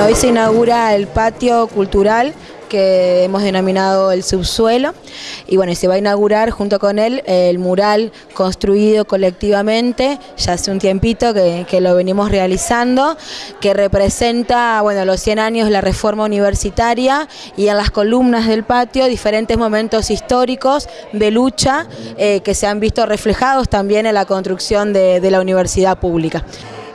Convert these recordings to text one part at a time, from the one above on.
Hoy se inaugura el patio cultural que hemos denominado el subsuelo y bueno, se va a inaugurar junto con él el mural construido colectivamente ya hace un tiempito que, que, lo venimos realizando que representa bueno, los 100 años de la reforma universitaria y en las columnas del patio diferentes momentos históricos de lucha eh, que se han visto reflejados también en la construcción de, de la universidad pública.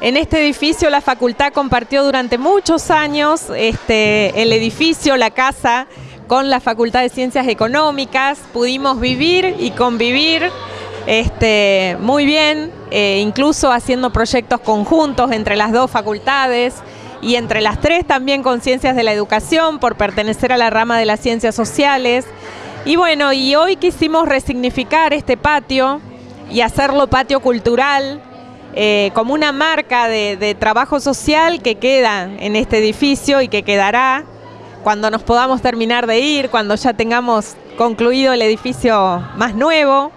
En este edificio la facultad compartió durante muchos años este, el edificio, la casa, con la Facultad de Ciencias Económicas. Pudimos vivir y convivir este, muy bien, eh, incluso haciendo proyectos conjuntos entre las dos facultades y entre las tres también con Ciencias de la Educación por pertenecer a la rama de las Ciencias Sociales. Y bueno, y hoy quisimos resignificar este patio y hacerlo patio cultural, eh, como una marca de, trabajo social que queda en este edificio y que quedará cuando nos podamos terminar de ir, cuando ya tengamos concluido el edificio más nuevo.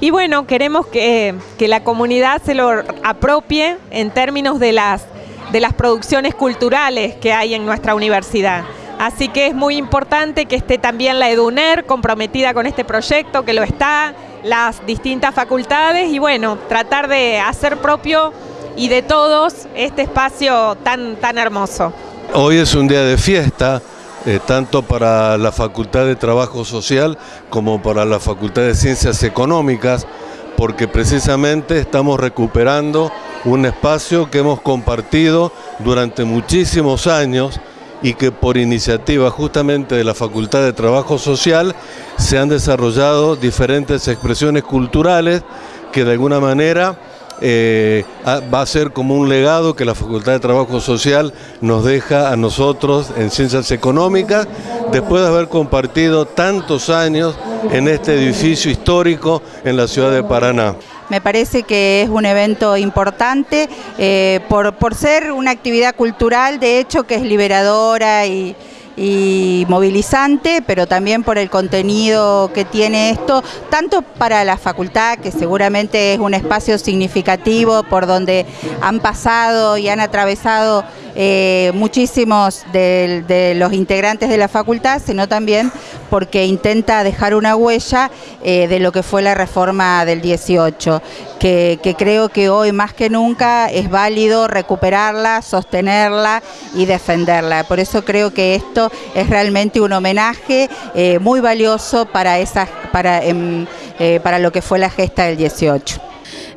Y bueno, queremos que, que la comunidad se lo apropie en términos de las, de las producciones culturales que hay en nuestra universidad. Así que es muy importante que esté también la EDUNER comprometida con este proyecto, que lo está, las distintas facultades y bueno, tratar de hacer propio y de todos este espacio tan, tan hermoso. Hoy es un día de fiesta, eh, tanto para la Facultad de Trabajo Social como para la Facultad de Ciencias Económicas, porque precisamente estamos recuperando un espacio que hemos compartido durante muchísimos años y que por iniciativa justamente de la Facultad de Trabajo Social se han desarrollado diferentes expresiones culturales que de alguna manera eh, va a ser como un legado que la Facultad de Trabajo Social nos deja a nosotros en Ciencias Económicas, después de haber compartido tantos años en este edificio histórico en la ciudad de Paraná. Me parece que es un evento importante eh, por, ser una actividad cultural, de hecho, que es liberadora y movilizante, pero también por el contenido que tiene esto, tanto para la facultad, que seguramente es un espacio significativo por donde han pasado y han atravesado eh, muchísimos de, los integrantes de la facultad, sino también porque intenta dejar una huella eh, de lo que fue la reforma del 18, que, creo que hoy más que nunca es válido recuperarla, sostenerla y defenderla. Por eso creo que esto es realmente un homenaje eh, muy valioso para, esas, para, eh, para lo que fue la gesta del 18.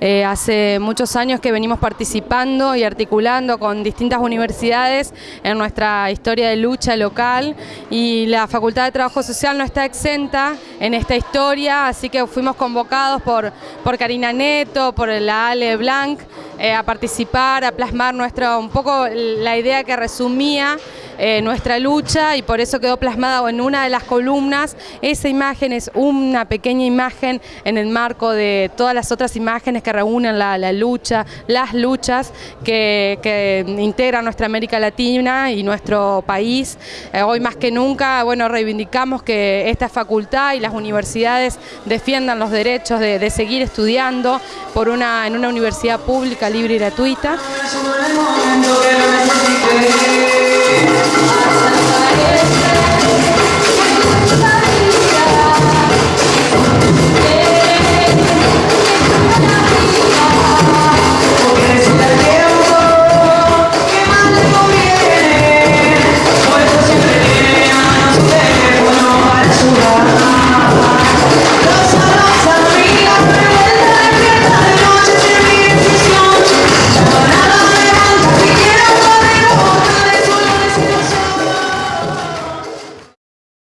Eh, hace muchos años que venimos participando y articulando con distintas universidades en nuestra historia de lucha local y la Facultad de Trabajo Social no está exenta en esta historia, así que fuimos convocados por, por Karina Neto, por la Ale Blanc, eh, a participar, a plasmar nuestra, un poco la idea que resumía eh, nuestra lucha y por eso quedó plasmada en una de las columnas. Esa imagen es una pequeña imagen en el marco de todas las otras imágenes que reúnen la, lucha, las luchas que, que, integran nuestra América Latina y nuestro país. Eh, hoy más que nunca, bueno, reivindicamos que esta facultad y las universidades defiendan los derechos de, de seguir estudiando por una, en una universidad pública, libre y gratuita. Thank you.